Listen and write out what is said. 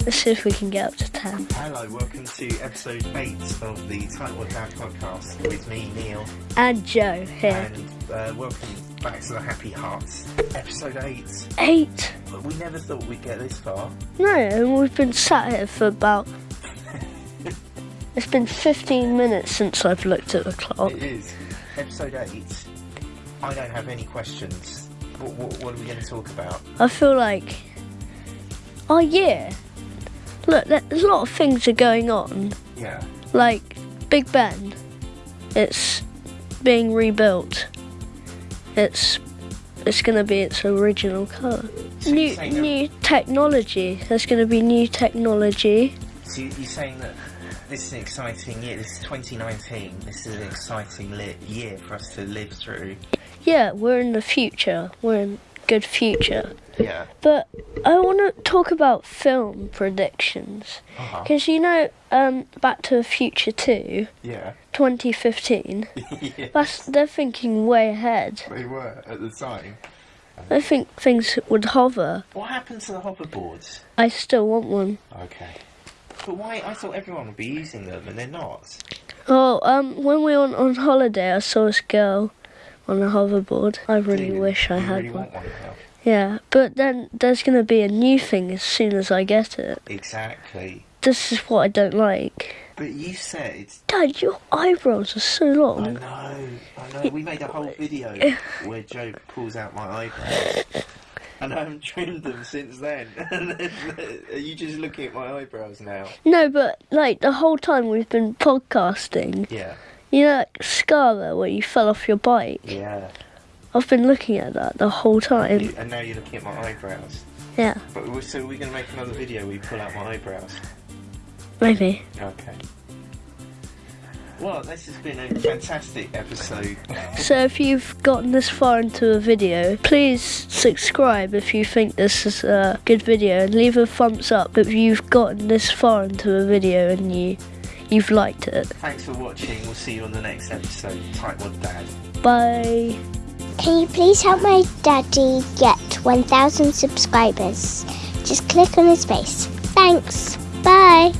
Let's see if we can get up to 10. Hello, welcome to episode 8 of the Tightwad Dad podcast with me, Neil, And Joe here. and uh, welcome back to the Happy Hearts. Episode 8. Eight. But we never thought we'd get this far. No, and we've been sat here for about. It's been 15 minutes since I've looked at the clock. It is. Episode 8. I don't have any questions. What, what, what are we going to talk about? I feel like. Oh, yeah. Look, there's a lot of things are going on. Yeah. Like Big Ben. It's being rebuilt. It's. It's gonna be its original colour. So New, new technology. There's gonna be new technology. So you- you're saying that this is an exciting year. This is 2019. This is an exciting li- year for us to live through. Yeah, we're in the future. We're in good future. Yeah. But I want to talk about film predictions Uh-huh. because you know, um, Back to the Future Two, Yeah. 2015. yeah. That's they're thinking way ahead. They were at the time. I think things would hover. What happened to the hoverboards? I still want one. Okay. But why? I thought everyone would be using them, and they're not. Oh, um, when we went on holiday, I saw this girl on a hoverboard. I really wish I had really one. Want one now. Yeah, but then there's gonna be a new thing as soon as I get it. Exactly. This is what I don't like. But you said. Dad, your eyebrows are so long. I know. I know. We made a whole video where Joe pulls out my eyebrows. And I haven't trimmed them since then. Are you just looking at my eyebrows now? No, but like the whole time we've been podcasting, Yeah. you know that scar there where you fell off your bike? Yeah. I've been looking at that the whole time. And now you're looking at my eyebrows. Yeah, But so we're going to make another video where you pull out my eyebrows. maybe. Okay. Well, this has been a fantastic episode. So if you've gotten this far into a video, please subscribe if you think this is a good video and leave a thumbs up if you've gotten this far into a video and you you've liked it. Thanks for watching. We'll see you on the next episode. Tightwad Dad. Bye. Can you please help my daddy get 1,000 subscribers? Just click on his face. Thanks. Bye.